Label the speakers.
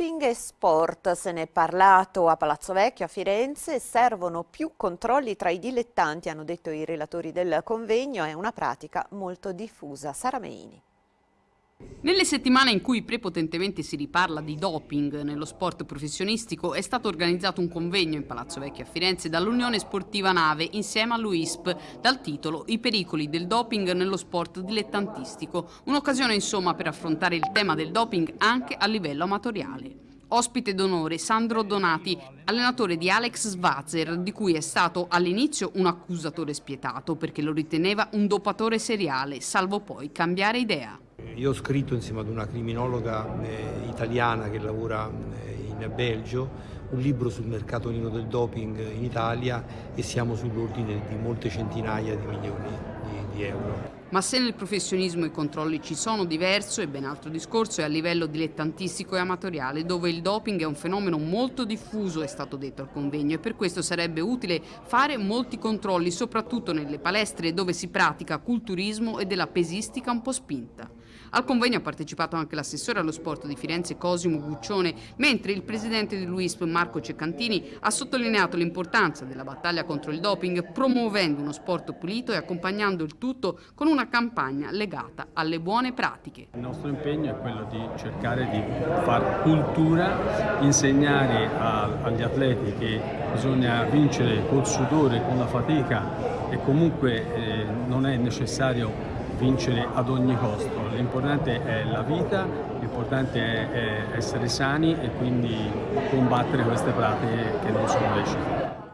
Speaker 1: Doping e sport, se ne è parlato a Palazzo Vecchio a Firenze, servono più controlli tra i dilettanti, hanno detto i relatori del convegno, è una pratica molto diffusa. Sara Meini.
Speaker 2: Nelle settimane in cui prepotentemente si riparla di doping nello sport professionistico è stato organizzato un convegno in Palazzo Vecchio a Firenze dall'Unione Sportiva Nave insieme all'UISP dal titolo I pericoli del doping nello sport dilettantistico, un'occasione insomma per affrontare il tema del doping anche a livello amatoriale. Ospite d'onore Sandro Donati, allenatore di Alex Svazer, di cui è stato all'inizio un accusatore spietato perché lo riteneva un dopatore seriale, salvo poi cambiare idea.
Speaker 3: Io ho scritto insieme ad una criminologa eh, italiana che lavora eh, in Belgio un libro sul mercato nero del doping in Italia e siamo sull'ordine di molte centinaia di milioni di, di euro.
Speaker 2: Ma se nel professionismo i controlli ci sono diverso e ben altro discorso è a livello dilettantistico e amatoriale dove il doping è un fenomeno molto diffuso è stato detto al convegno e per questo sarebbe utile fare molti controlli soprattutto nelle palestre dove si pratica culturismo e della pesistica un po' spinta. Al convegno ha partecipato anche l'assessore allo sport di Firenze Cosimo Guccione, mentre il presidente dell'UISP Marco Ceccantini ha sottolineato l'importanza della battaglia contro il doping promuovendo uno sport pulito e accompagnando il tutto con una campagna legata alle buone pratiche.
Speaker 4: Il nostro impegno è quello di cercare di far cultura, insegnare a, agli atleti che bisogna vincere col sudore, con la fatica e comunque eh, non è necessario vincere ad ogni costo, l'importante è la vita, l'importante è, essere sani e quindi combattere queste pratiche che non sono lecite.